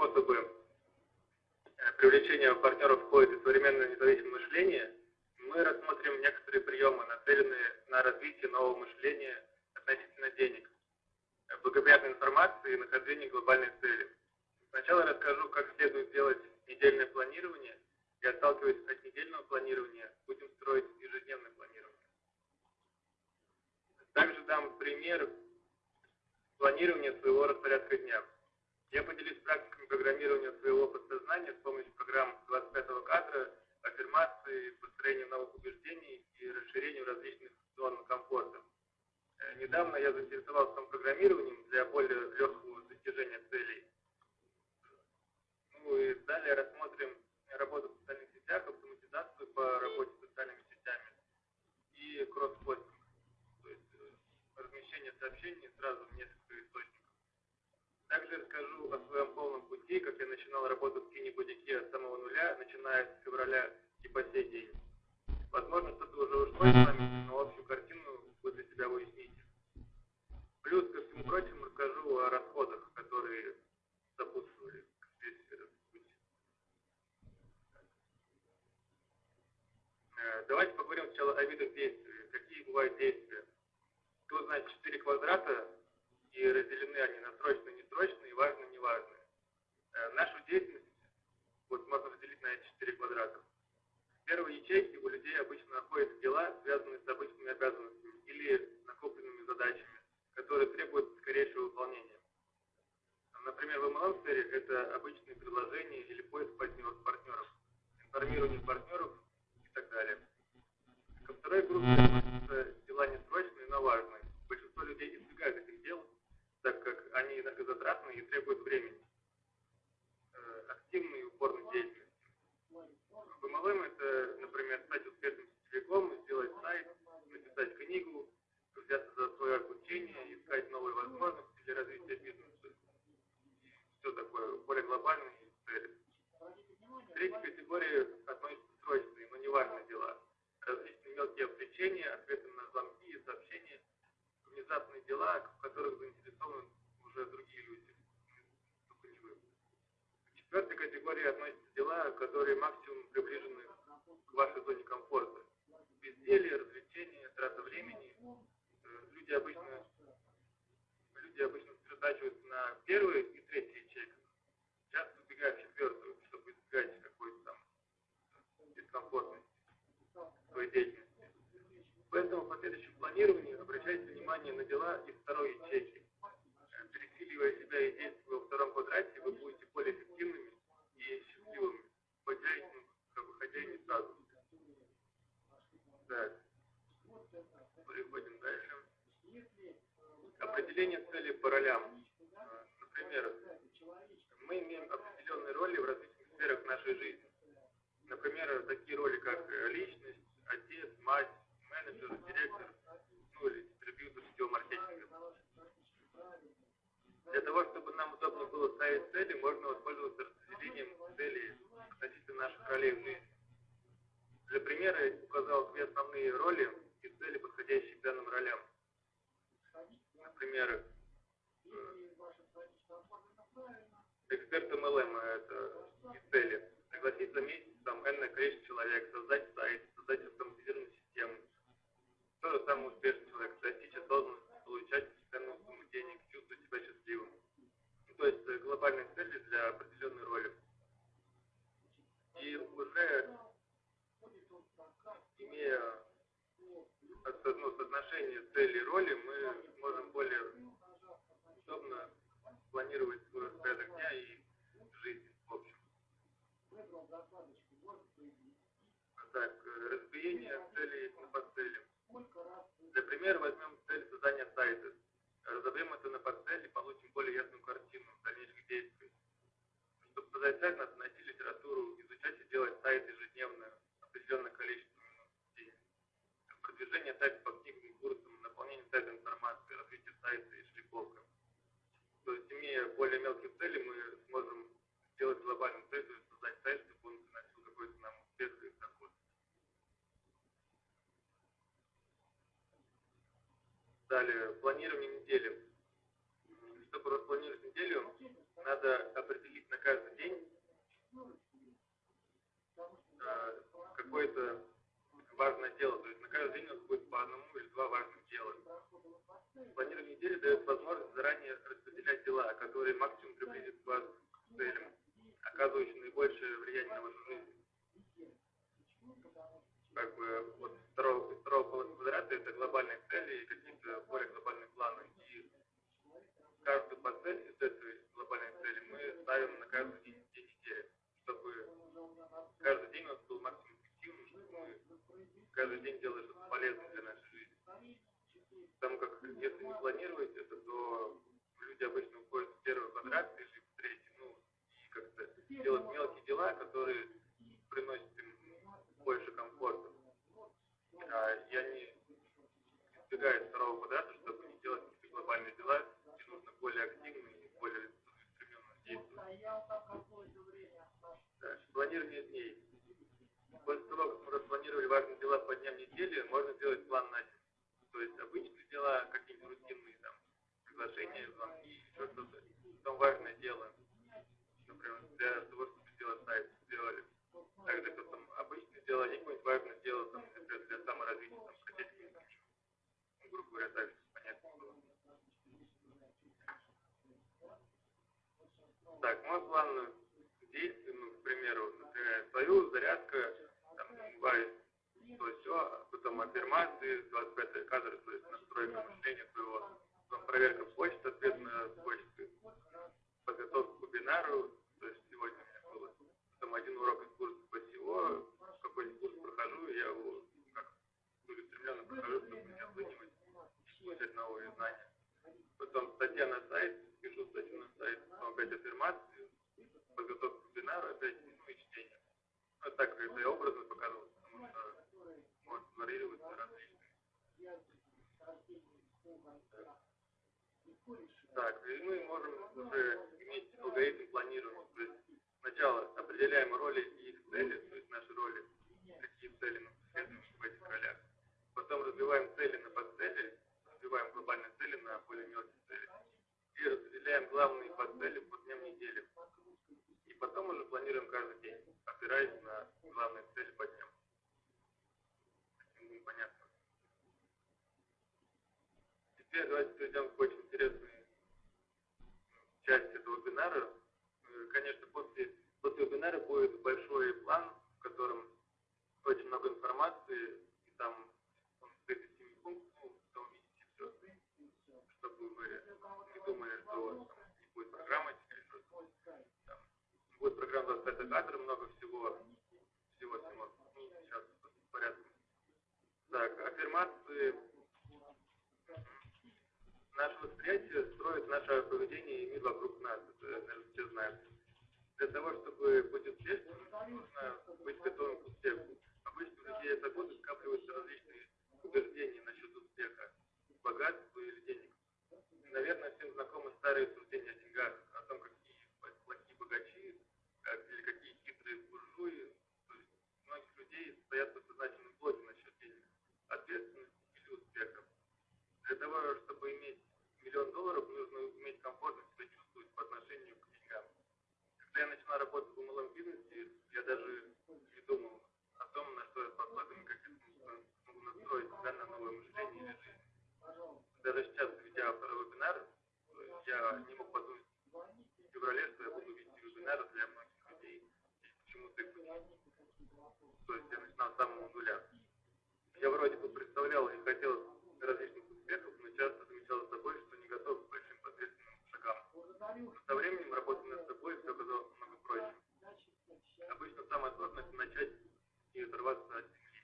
способы э, привлечения партнеров входит и современное независимое мышление, мы рассмотрим некоторые приемы, нацеленные на развитие нового мышления относительно денег, э, благоприятной информации и нахождения глобальной цели. Сначала расскажу, как следует делать недельное планирование, и отталкиваясь от недельного планирования, будем строить ежедневное планирование. Также дам пример планирования своего распорядка дня. Я поделюсь практиками программирования своего подсознания с помощью программ 25-го кадра, аффирмации, построения новых убеждений и расширения различных зон комфорта. Э, недавно я заинтересовался программированием для более легкого достижения целей. Ну и далее рассмотрим работу в социальных сетях, автоматизацию по работе с социальными сетями и кросс-постинг, то есть э, размещение сообщений сразу в несколько. Также расскажу о своем полном пути, как я начинал работу в кинебудике с самого нуля, начиная с февраля и по сей день. Возможно, что-то уже ушло из памяти, но общую картину вы для себя уясните. Плюс ко всему прочему расскажу о расходах, которые сопутствовали весь этот путь. Давайте поговорим сначала о видах действий. Какие бывают действия? Тут, значит, четыре квадрата и разделены они на срочные, несрочные важные, неважные. Э, нашу деятельность вот можно разделить на эти четыре квадрата. В первой ячейке у людей обычно находятся дела, связанные с обычными обязанностями или накопленными задачами, которые требуют скорейшего выполнения. Например, в MLM-сфере это обычные предложения или поиск партнеров, информирование партнеров и так далее. Ко второй группе относятся дела несрочные, но важные. Большинство людей избегают этих так как они энергозатратны и требуют времени. Э, активной и упорной деятельности. В MLM это, например, стать успешным сетевиком, сделать сайт, написать книгу, взяться за свое обучение, искать новые возможности для развития бизнеса. И все такое, более глобальные цели. К третьей категории относятся срочные, но неважные дела. Различные мелкие отвлечения, ответы на звонки и сообщения, внезапные дела, в которых заинтересованы уже другие люди, только не вы. К четвертой категории относятся дела, которые максимум приближены к вашей зоне комфорта. Безделье, развлечения, трата времени. Э, люди обычно, люди обычно сосредотачиваются на первой и третьей ячейках. Часто убегают в четвертую, чтобы избегать какой-то там дискомфортности в своей деятельности. Поэтому в последующем планировании обращайте внимание на дела из второй ячейки. Э, пересиливая себя и действуя во втором квадрате, вы будете более эффективными и счастливыми, хотя и, хотя и не сразу. Так. Переходим дальше. Определение цели по ролям. Э, например, мы имеем определенные роли в различных нашей жизни. Например, такие роли, как э, личность, отец, мать, менеджер, директор, ну или дистрибьютор сетевого маркетинга. Для того, чтобы нам удобно было ставить цели, можно воспользоваться распределением целей относительно наших ролей в жизни. Для примера я указал две основные роли и цели, подходящие к данным ролям. Например, эксперт MLM – это и цели. Пригласить за месяц там энное количество человек, создать сайт, создать автоматизированную систему. То же самое успешный человек, достичь осознанности, получать постоянную сумму денег, чувствовать себя счастливым. Ну, то есть э, глобальные цели для определенной роли. И уже имея ну, соотношение цели и роли, мы сможем более удобно планировать свой распорядок дня и. Так, э, разбиение целей на подцели. Для примера возьмем цель создания сайта. Разобьем это на подцели получим более ясную картину дальнейших действий. Чтобы создать сайт, надо найти литературу, изучать и делать сайт ежедневно, определенное количество минут в день. Продвижение сайта по книгам, курсам, наполнение сайта информацией, развитие сайта и шлифовка. То есть, имея более мелкие цели, мы сможем сделать глобальную цель, создать сайт, чтобы он приносил какой-то нам успех и доход. Далее, планирование недели. Чтобы распланировать неделю, надо определить на каждый день э, какое-то важное дело. То есть на каждый день у нас будет по одному или два важных дела. Планирование недели дает возможность заранее распределять дела, которые максимум приблизят вас к целям, оказывающим наибольшее влияние на вашу жизнь. Как бы вот второго, второго квадрата это глобальные цели и какие-то более глобальные планы. И каждую по цели из этой глобальной цели мы ставим на каждый день, день недели, чтобы каждый день у нас был максимум эффективным, чтобы мы каждый день делали что-то полезное для нашей жизни. Потому как если не планировать это, то люди обычно уходят в первый квадрат или в третий, ну, и как-то делать мелкие дела, которые приносят им больше комфорта. А, и они избегают второго квадрата, чтобы не делать какие-то глобальные дела, где нужно более активно и более целеустремленно действовать. Да, планирование дней. После того, как мы распланировали важные дела по дням недели, можно сделать план на день. То есть обычные дела, какие-нибудь рутинные там, приглашения, звонки, еще что-то. Потом важное дело, например, для того, чтобы сделать сайт, сделали. Также потом обычные дела, и какое-нибудь важное дело, там, например, для саморазвития, там, хотеть ну, грубо говоря, так, понятно было. Так, мой план действий, ну, к примеру, например, свою зарядка, там, бывает то все, потом аффирмации, 25 кадры, то есть настройка мышления своего, потом проверка почты, ответ на почты, подготовка к вебинару, то есть сегодня у меня было, потом один урок из курса по SEO, какой-нибудь курс прохожу, я его как целеустремленно прохожу, чтобы не оценивать получать новые знания. Потом статья на сайт, пишу статью на сайт, опять аффирмации, подготовка к вебинару, опять, ну и чтение. Ну, так это я образно показывал, потому что может варьироваться различные. Так, и мы можем уже иметь алгоритм планирования. То есть сначала определяем роли и их цели, то есть наши роли, какие цели мы преследуем в этих ролях. Потом развиваем цели на подцели, развиваем глобальные цели на более мелкие цели. И распределяем главные подцели по дням недели. И потом уже планируем каждый день, опираясь на главные цели по дням. Понятно. Теперь давайте перейдем к очень интересной части этого вебинара. Э, Конечно, после, после вебинара будет большой план, в котором очень много информации, и там он состоит из 7 пунктов, ну, там увидите все, чтобы вы не там не будет или что-то. Там будет программа 25 кадр, много всего, всего, всего. Ну, сейчас в порядке. Так, аффирмации. Наше восприятие строит наше поведение и мир вокруг нас. Это, наверное, все знают. Для того, чтобы быть успешным, нужно быть готовым к успеху. Обычно у людей за годы скапливаются различные убеждения насчет успеха, богатства или денег. Наверное, всем знакомы старые суждения о деньгах, о том, какие плохие богачи, или какие хитрые буржуи. То есть многих людей стоят подсознательные блоки насчет денег, ответственности или успеха. Для того, чтобы иметь миллион долларов, нужно уметь комфортно себя чувствовать по отношению к деньгам. Когда я начинал работать в малом бизнесе, я даже не думал о том, на что я способен, как я смогу настроить себя на новое мышление или жизнь. Даже сейчас, ведя вебинар, я не мог подумать в феврале, что я буду вести вебинары для многих людей и почему-то То есть я начинал с самого нуля. Я вроде бы представлял и хотел различных успехов, но часто замечал за собой, что не готов к большим ответственным шагам. Но со временем, работая над собой, все оказалось намного проще. Обычно самое сложное – начать и оторваться от земли.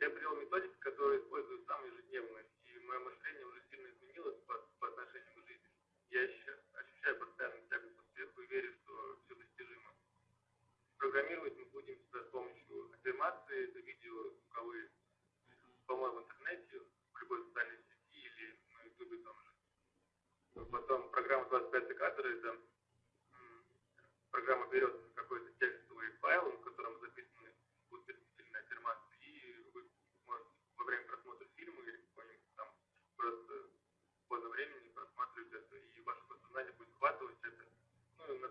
Я привел методики, которые использую сам ежедневно, мое мышление уже сильно изменилось по, по отношению к жизни. Я ощущаю, ощущаю постоянную тягу к успеху и верю, что все достижимо. Программировать мы будем с помощью аффирмации, это видео звуковые, по-моему, в интернете, в любой социальной сети или на ютубе том же. Потом программа 25 кадр, это программа берет какой-то текстовый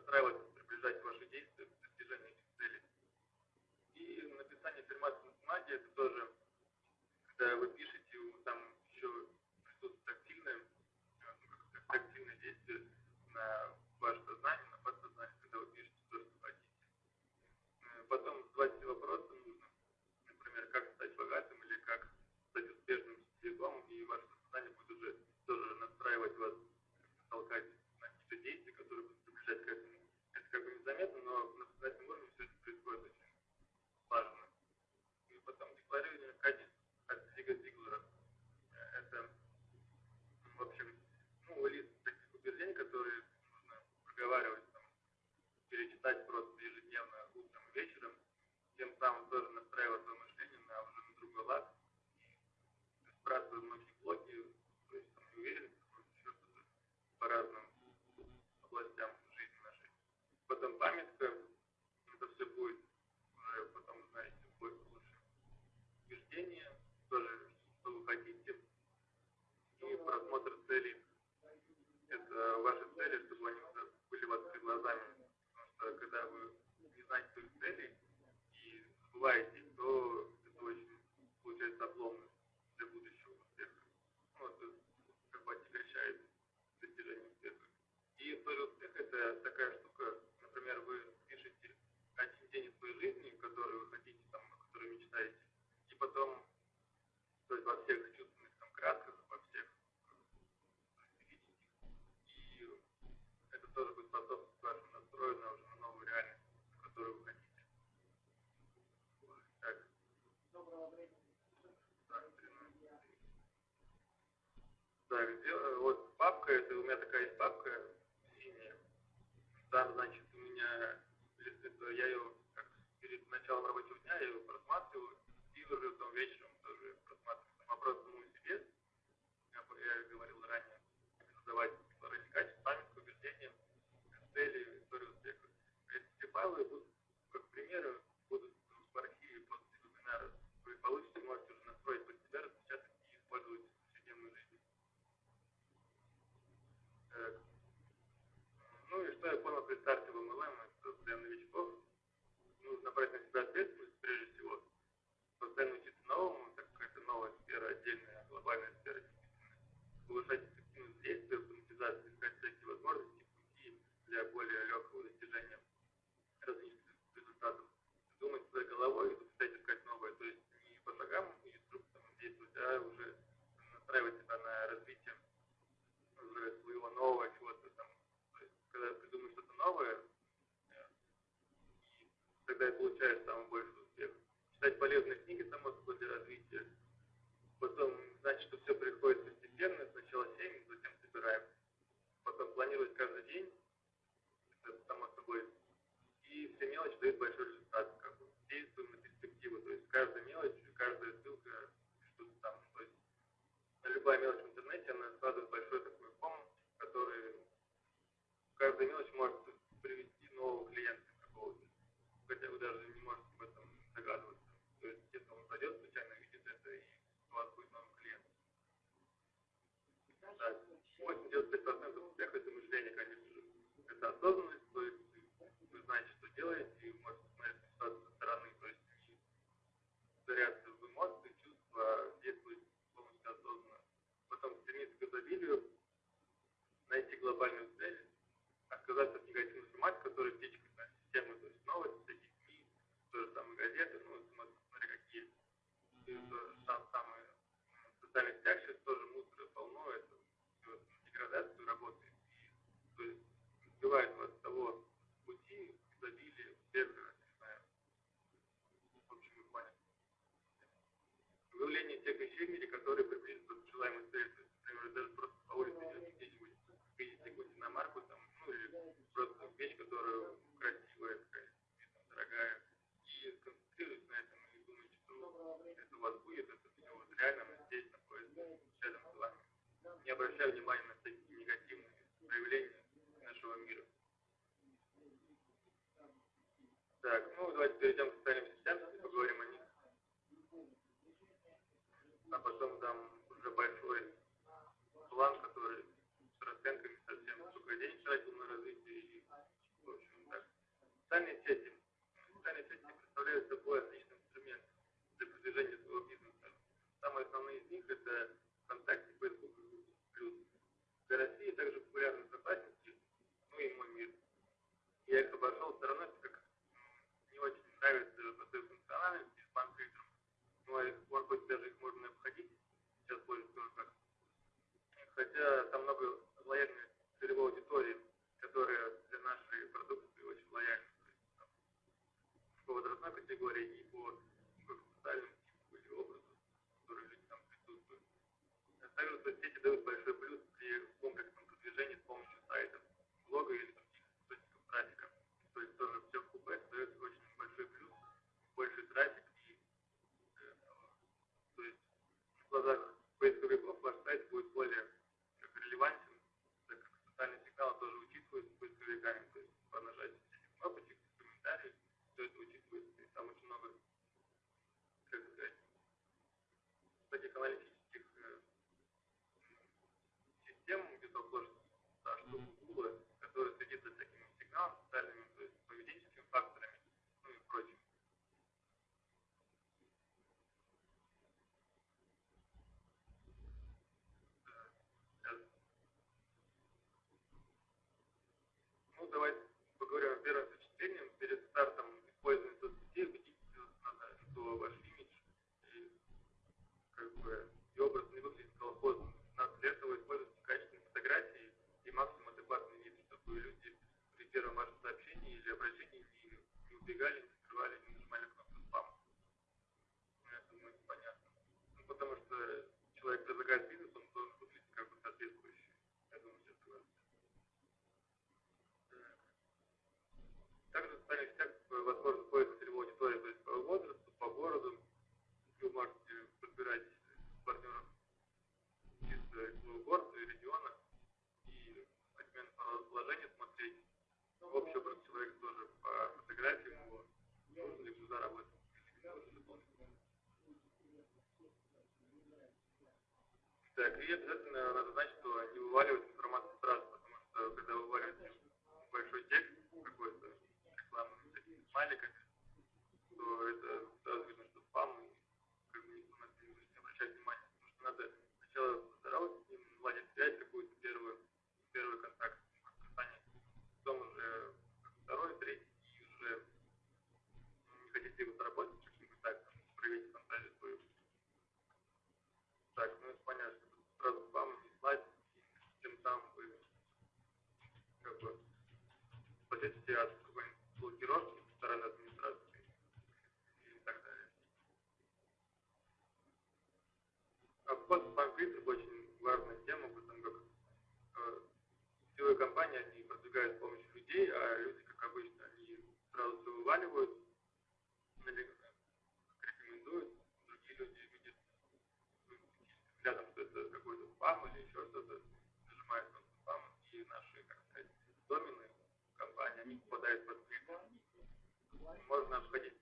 настраивать, приближать ваши действия к достижению этих целей. И написание аффирмации на бумаге – это тоже, когда вы пишете, Так. Вот папка, это у меня такая есть папка синяя. Там, значит, у меня я ее как перед началом рабочего дня я ее просматриваю и уже там вечером когда и получаешь самый большой успех. Читать полезные книги, само собой, для развития. Потом значит, что все приходит постепенно, сначала семь, затем собираем. Потом планировать каждый день, это само собой. И все мелочи дают большой результат. Как бы действуем на перспективу, то есть каждая мелочь, каждая ссылка, что-то там. То есть любая мелочь в интернете, она складывает большой такой ком, который каждая мелочь может 85% успеха – это мышление, конечно же. Это осознанность, то есть вы знаете, что делаете, и можете смотреть ситуацию со стороны, то есть заряться в эмоции, чувства, действовать полностью осознанно. Потом стремиться к изобилию, найти глобальную цель, отказаться от негативных формат, которые течет that the Так, и обязательно надо знать, что не вываливать можно обходить.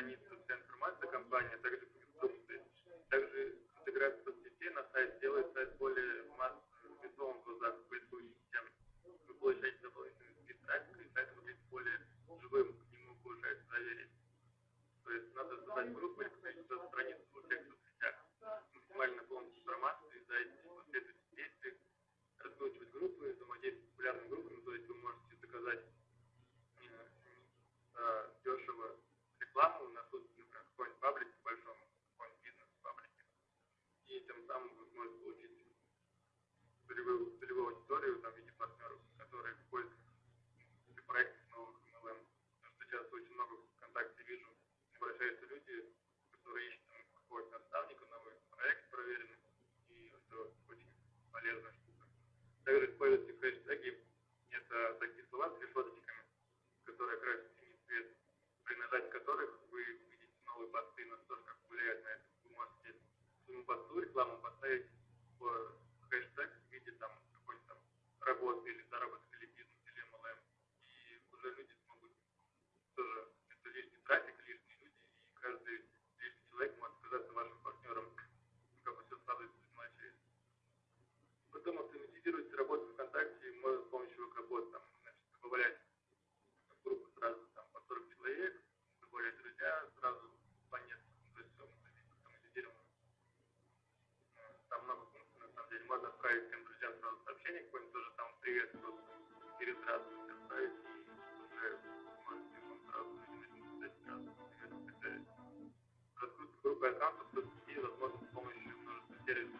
хранится вся информация компании, также продукты, Также интеграция соцсетей на сайт делает сайт более массовым в глазах поисковых. Вы получаете дополнительный спид и сайт выглядит более живым, к нему повышается доверие. То есть надо создать группу, которых вы увидите новые посты, настолько влияют на это, вы можете своему посту рекламу поставить. другая трансфер, возможно, с помощью множества сервисов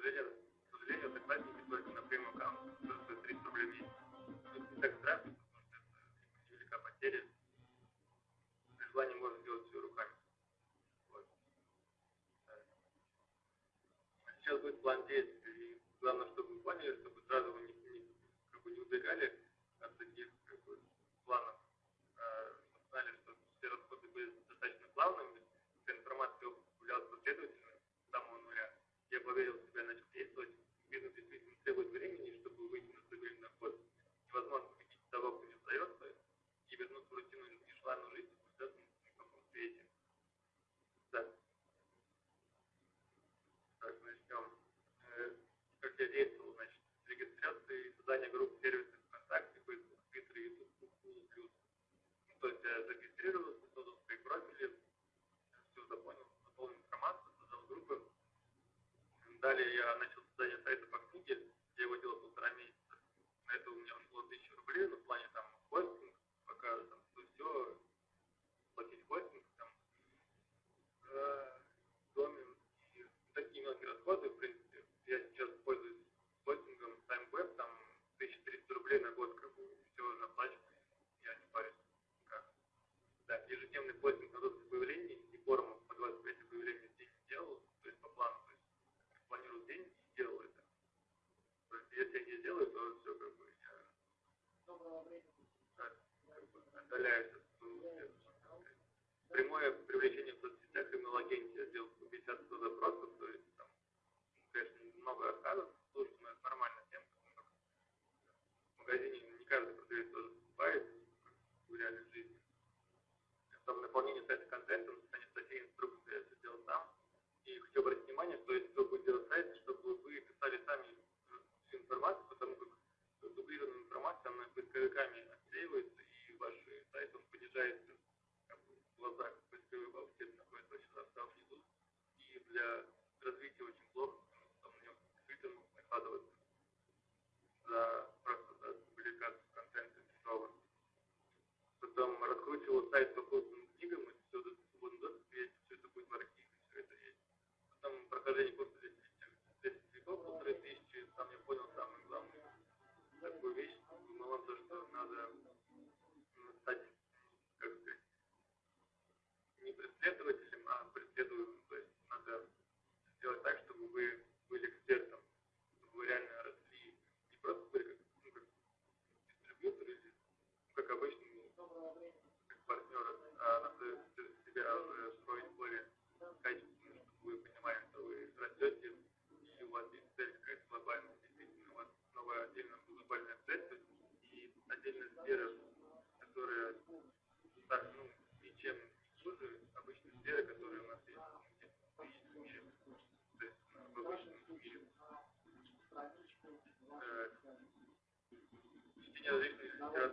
сожалению, к сожалению, согласен только на прямую аккаунт, который стоит 300 рублей в месяц. Тут не так страшно, потому что это невелика потеря. При желании можно сделать все руками. Вот. А сейчас будет план действий. Главное, чтобы вы поняли, чтобы сразу вы не, не, как бы не убегали от таких как бы, планов. А, знали, что все расходы были достаточно плавными, вся информация опубликовалась последовательно, с самого нуля. Я поверил, я начал создание сайта программе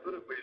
pero pues,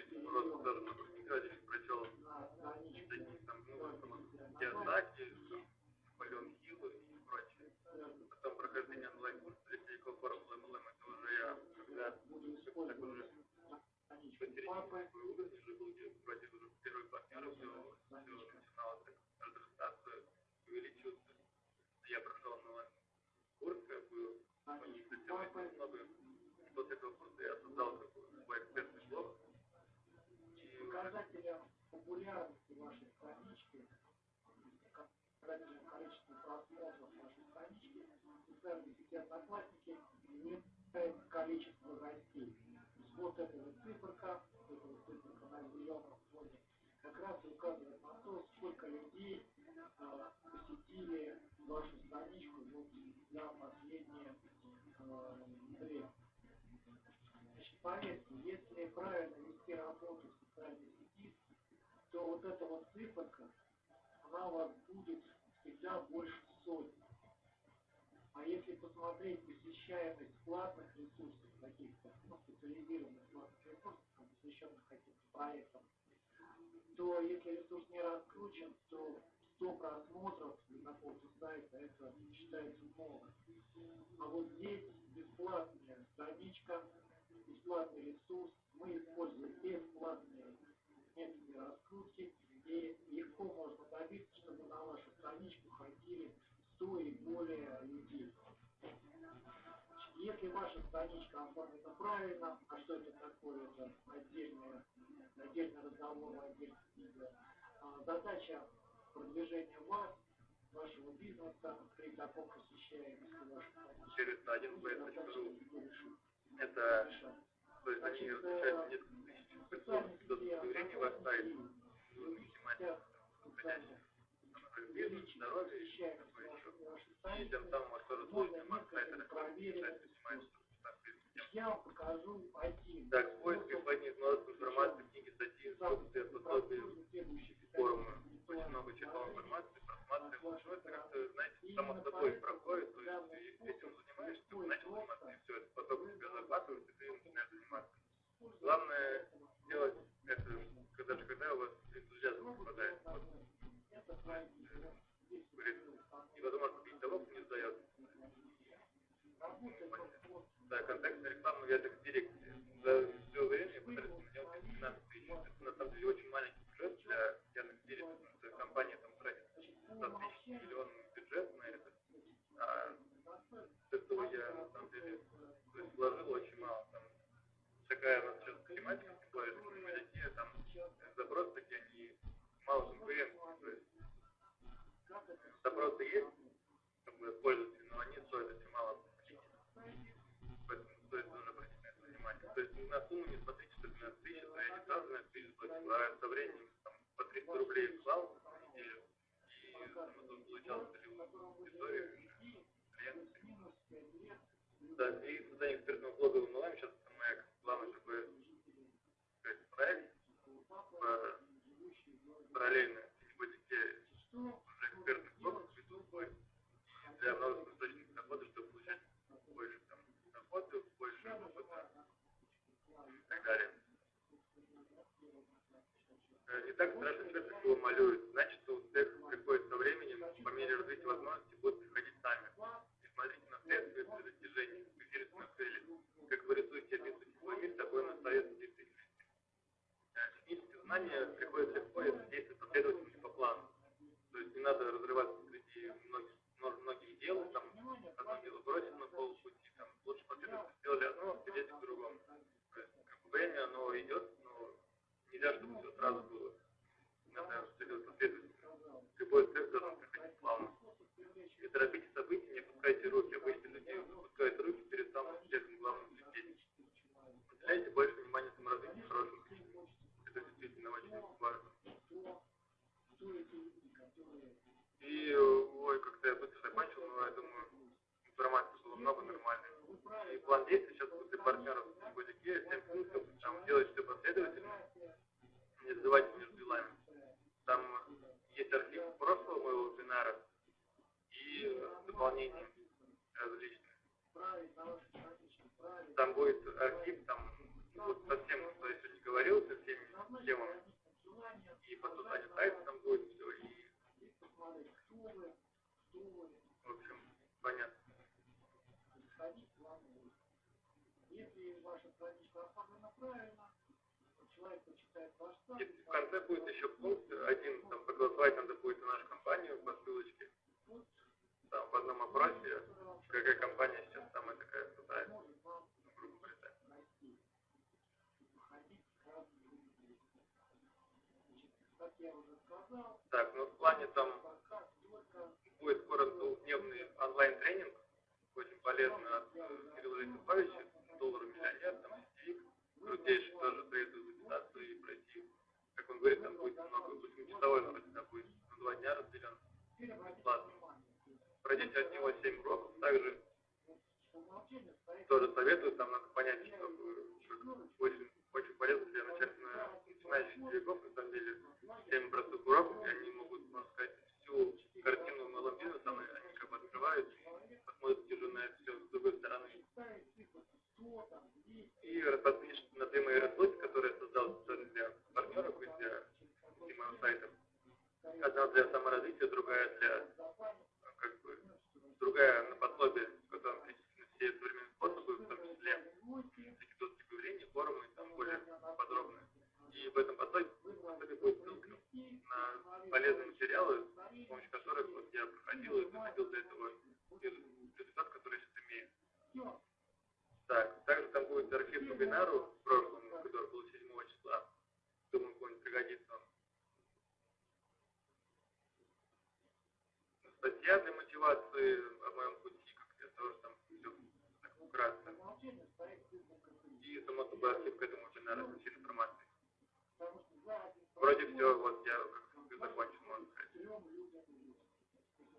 поверьте, если правильно вести работу в социальной сети, то вот эта вот циферка, она у вас будет всегда больше сотни. А если посмотреть посещаемость платных ресурсов, каких-то ну, специализированных платных ресурсов, посвященных каким-то проектам, то если ресурс не раскручен, то 100 просмотров на какого-то сайта, это считается много. А вот здесь бесплатная страничка, бесплатный ресурс, мы используем бесплатные методы раскрутки, и легко можно добиться, чтобы на вашу страничку ходили 100 и более людей. Если ваша страничка оформлена правильно, а что это такое, это отдельный, отдельный разговор, отдельная книга, задача продвижения вас, вашего бизнеса, при таком посещаемости вашей странички. Через один поэтому это, то есть они различаются несколько тысяч способностей до удовлетворения вас сайт. Нужно снимать подходящих бизнес, здоровье и такое еще. И тем самым вас тоже сложно маркетинг раскрывать, сайт снимать Я вам покажу один. Так, поиски поднять множество информации, книги, статьи, инструкции, пособия, форумы. Очень много читал информации, просматривал. Ну, это как-то, знаете, само собой проходит, то есть ты этим занимаешься, ты начал заниматься, и все, это поток тебя захватывает, и ты начинаешь заниматься. Главное делать это, когда же, когда у вас энтузиазм попадает. Вот. Говорит, невозможно купить того, кто не сдает. Да, контекстная реклама в Яндекс.Директе. За все время потратил на него 15 тысяч. Это на самом деле очень маленький бюджет для Яндекс.Директа, потому что компания там тратит 100 тысяч миллион бюджет на это. А с этого я на самом деле то есть, вложил очень мало. Там, такая нас сейчас тематика, ваша страничка оформлена правильно, человек почитает ваш сайт. И в конце будет еще пункт один, там проголосовать надо будет на нашу компанию по ссылочке. Там в одном опросе, какая компания сейчас самая такая крутая, грубо говоря. так. Так, ну в плане там будет скоро двухдневный онлайн-тренинг, очень полезно от Кирилла Лисиповича, доллар миллионер, там сетевик, крутейший тоже советую записаться и пройти. Как он говорит, там будет много, восьмичасовой вроде, да, будет на два дня разделен, бесплатно. Пройдите от него 7 уроков, также тоже советую, там надо понять, что, очень, очень полезно для начальных, начинающих игроков, на самом деле, 7 простых уроков, и они могут, можно сказать, всю картину малым бизнесом, и они как бы открывают, посмотрят уже на это все с другой стороны. И распознишь на две мои рассылки, которые я создал специально для партнеров и для и моего сайта. Одна для саморазвития, другая для, ну, как бы, другая на пособие, в котором перечислены все современные способы, в том числе всякие доски появления, форумы, там более подробно. И в этом пособии, пособии будет ссылка на полезные материалы, с помощью которых вот я проходил и доходил до этого результата, который я сейчас имею. Так, также там будет архив по бинару в прошлом, который был 7 числа. Думаю, кому-нибудь пригодится он. Статья для мотивации о моем пути, как я тоже там все так вкратце. И само собой архив к этому бинару со всей информацией. Вроде все, вот я как бы закончил, можно сказать.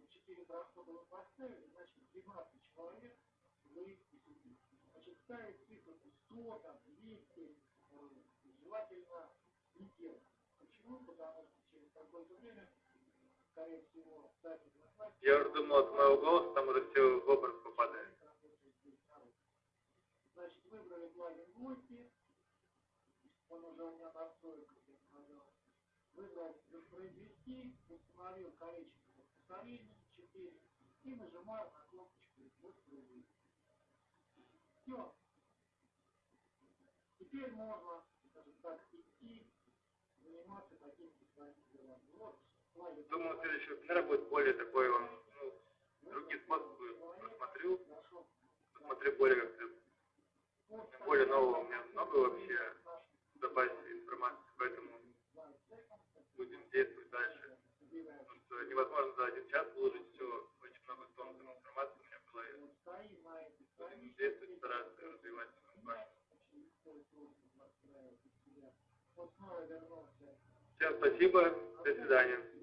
Четыре расхода вы поставили, значит, 12 человек вы Значит, ставить цифру 100, там, 200, э, желательно не делать. Почему? Потому что через какое-то время, скорее всего, дать одноклассники... Я уже думал, от моего голоса там уже все в образ попадает. Значит, выбрали плагин гости, он уже у меня настроек, я сказал. Выбрал воспроизвести, установил количество повторений 4 и нажимаю на кнопочку воспроизвести. Все. Теперь можно, Думаю, следующий вебинар будет более такой, он, ну, другие способы посмотрю, посмотрю более как-то, более нового у меня много вообще в запасе информации, поэтому будем действовать дальше. Потому что невозможно за один час выложить все, очень много тонн информации у меня в голове. Будем действовать, стараться развивать ваш. Вот снова вернулся Всем спасибо, до свидания.